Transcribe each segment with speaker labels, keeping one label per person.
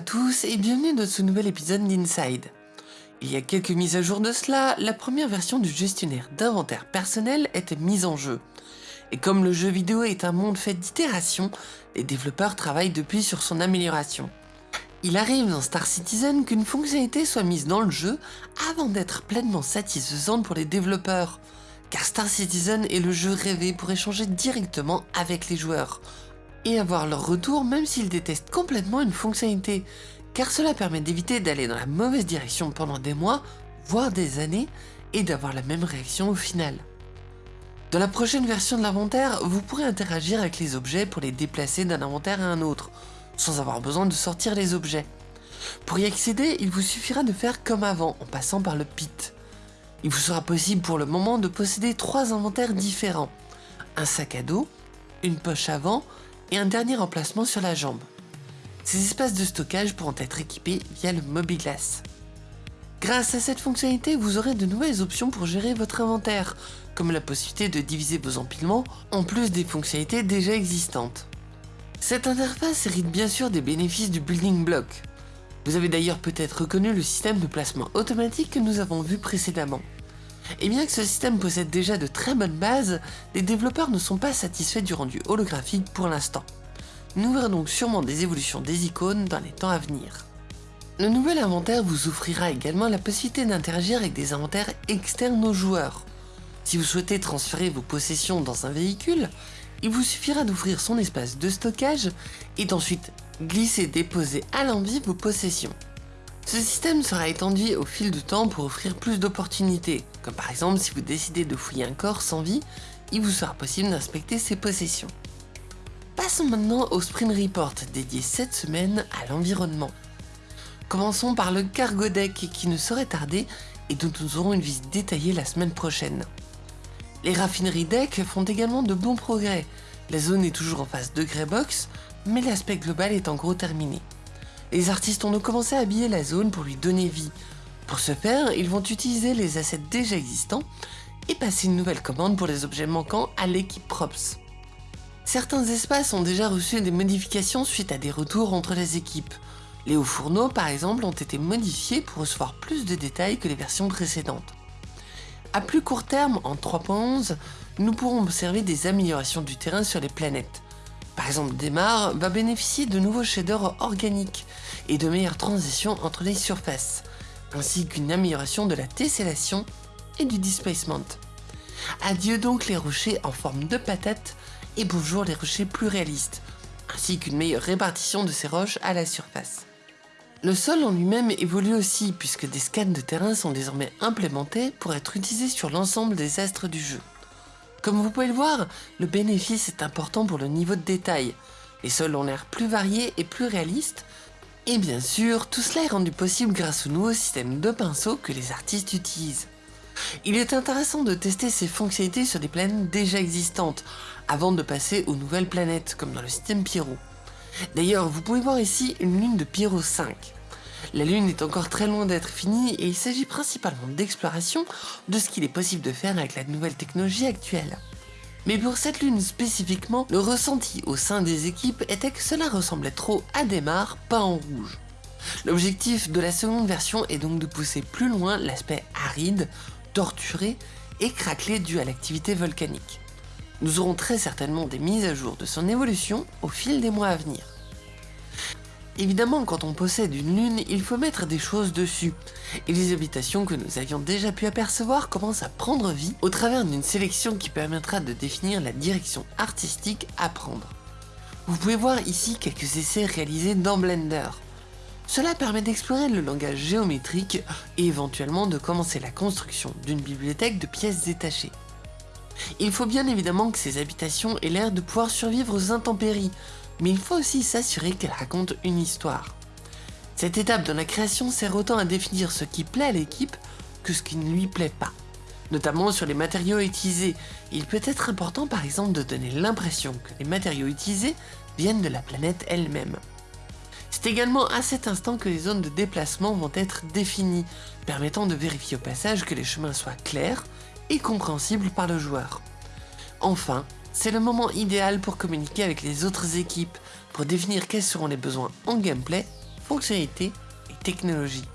Speaker 1: à tous et bienvenue dans ce nouvel épisode d'Inside. Il y a quelques mises à jour de cela, la première version du gestionnaire d'inventaire personnel était mise en jeu. Et comme le jeu vidéo est un monde fait d'itérations, les développeurs travaillent depuis sur son amélioration. Il arrive dans Star Citizen qu'une fonctionnalité soit mise dans le jeu avant d'être pleinement satisfaisante pour les développeurs, car Star Citizen est le jeu rêvé pour échanger directement avec les joueurs, et avoir leur retour même s'ils détestent complètement une fonctionnalité, car cela permet d'éviter d'aller dans la mauvaise direction pendant des mois, voire des années, et d'avoir la même réaction au final. Dans la prochaine version de l'inventaire, vous pourrez interagir avec les objets pour les déplacer d'un inventaire à un autre, sans avoir besoin de sortir les objets. Pour y accéder, il vous suffira de faire comme avant, en passant par le pit. Il vous sera possible pour le moment de posséder trois inventaires différents. Un sac à dos, une poche avant et un dernier emplacement sur la jambe. Ces espaces de stockage pourront être équipés via le Mobilas. Grâce à cette fonctionnalité, vous aurez de nouvelles options pour gérer votre inventaire, comme la possibilité de diviser vos empilements en plus des fonctionnalités déjà existantes. Cette interface hérite bien sûr des bénéfices du building block. Vous avez d'ailleurs peut-être reconnu le système de placement automatique que nous avons vu précédemment. Et bien que ce système possède déjà de très bonnes bases, les développeurs ne sont pas satisfaits du rendu holographique pour l'instant. Nous verrons donc sûrement des évolutions des icônes dans les temps à venir. Le nouvel inventaire vous offrira également la possibilité d'interagir avec des inventaires externes aux joueurs. Si vous souhaitez transférer vos possessions dans un véhicule, il vous suffira d'ouvrir son espace de stockage et d'ensuite glisser déposer à l'envie vos possessions. Ce système sera étendu au fil du temps pour offrir plus d'opportunités, comme par exemple si vous décidez de fouiller un corps sans vie, il vous sera possible d'inspecter ses possessions. Passons maintenant au Sprint Report dédié cette semaine à l'environnement. Commençons par le Cargo Deck qui ne saurait tarder et dont nous aurons une visite détaillée la semaine prochaine. Les raffineries deck font également de bons progrès. La zone est toujours en phase de Greybox, mais l'aspect global est en gros terminé. Les artistes ont donc commencé à habiller la zone pour lui donner vie. Pour ce faire, ils vont utiliser les assets déjà existants et passer une nouvelle commande pour les objets manquants à l'équipe Props. Certains espaces ont déjà reçu des modifications suite à des retours entre les équipes. Les hauts fourneaux par exemple ont été modifiés pour recevoir plus de détails que les versions précédentes. À plus court terme, en 3.11, nous pourrons observer des améliorations du terrain sur les planètes. Par exemple, Demar va bénéficier de nouveaux shaders organiques et de meilleures transitions entre les surfaces, ainsi qu'une amélioration de la tessellation et du displacement. Adieu donc les rochers en forme de patate et bonjour les rochers plus réalistes, ainsi qu'une meilleure répartition de ces roches à la surface. Le sol en lui-même évolue aussi puisque des scans de terrain sont désormais implémentés pour être utilisés sur l'ensemble des astres du jeu. Comme vous pouvez le voir, le bénéfice est important pour le niveau de détail. Les sols ont l'air plus variés et plus réalistes, et bien sûr, tout cela est rendu possible grâce au nouveau système de pinceaux que les artistes utilisent. Il est intéressant de tester ces fonctionnalités sur des planètes déjà existantes, avant de passer aux nouvelles planètes, comme dans le système Pyro. D'ailleurs, vous pouvez voir ici une lune de Pyro 5. La lune est encore très loin d'être finie et il s'agit principalement d'exploration de ce qu'il est possible de faire avec la nouvelle technologie actuelle. Mais pour cette lune spécifiquement, le ressenti au sein des équipes était que cela ressemblait trop à des mares en rouge. L'objectif de la seconde version est donc de pousser plus loin l'aspect aride, torturé et craquelé dû à l'activité volcanique. Nous aurons très certainement des mises à jour de son évolution au fil des mois à venir. Évidemment, quand on possède une lune, il faut mettre des choses dessus, et les habitations que nous avions déjà pu apercevoir commencent à prendre vie au travers d'une sélection qui permettra de définir la direction artistique à prendre. Vous pouvez voir ici quelques essais réalisés dans Blender. Cela permet d'explorer le langage géométrique et éventuellement de commencer la construction d'une bibliothèque de pièces détachées. Il faut bien évidemment que ces habitations aient l'air de pouvoir survivre aux intempéries, mais il faut aussi s'assurer qu'elles racontent une histoire. Cette étape dans la création sert autant à définir ce qui plaît à l'équipe que ce qui ne lui plaît pas. Notamment sur les matériaux utilisés, il peut être important par exemple de donner l'impression que les matériaux utilisés viennent de la planète elle-même. C'est également à cet instant que les zones de déplacement vont être définies, permettant de vérifier au passage que les chemins soient clairs et compréhensibles par le joueur. Enfin, c'est le moment idéal pour communiquer avec les autres équipes, pour définir quels seront les besoins en gameplay, fonctionnalités et technologies.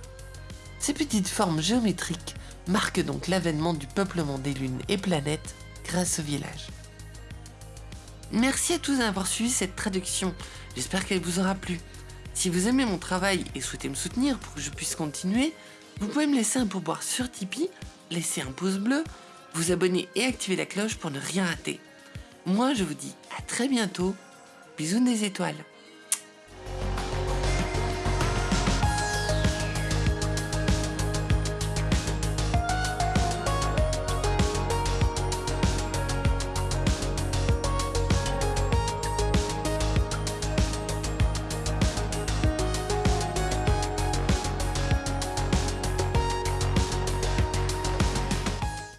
Speaker 1: Ces petites formes géométriques marquent donc l'avènement du peuplement des lunes et planètes grâce au village. Merci à tous d'avoir suivi cette traduction, j'espère qu'elle vous aura plu. Si vous aimez mon travail et souhaitez me soutenir pour que je puisse continuer, vous pouvez me laisser un pourboire sur Tipeee, laisser un pouce bleu, vous abonner et activer la cloche pour ne rien rater. Moi je vous dis à très bientôt, bisous des étoiles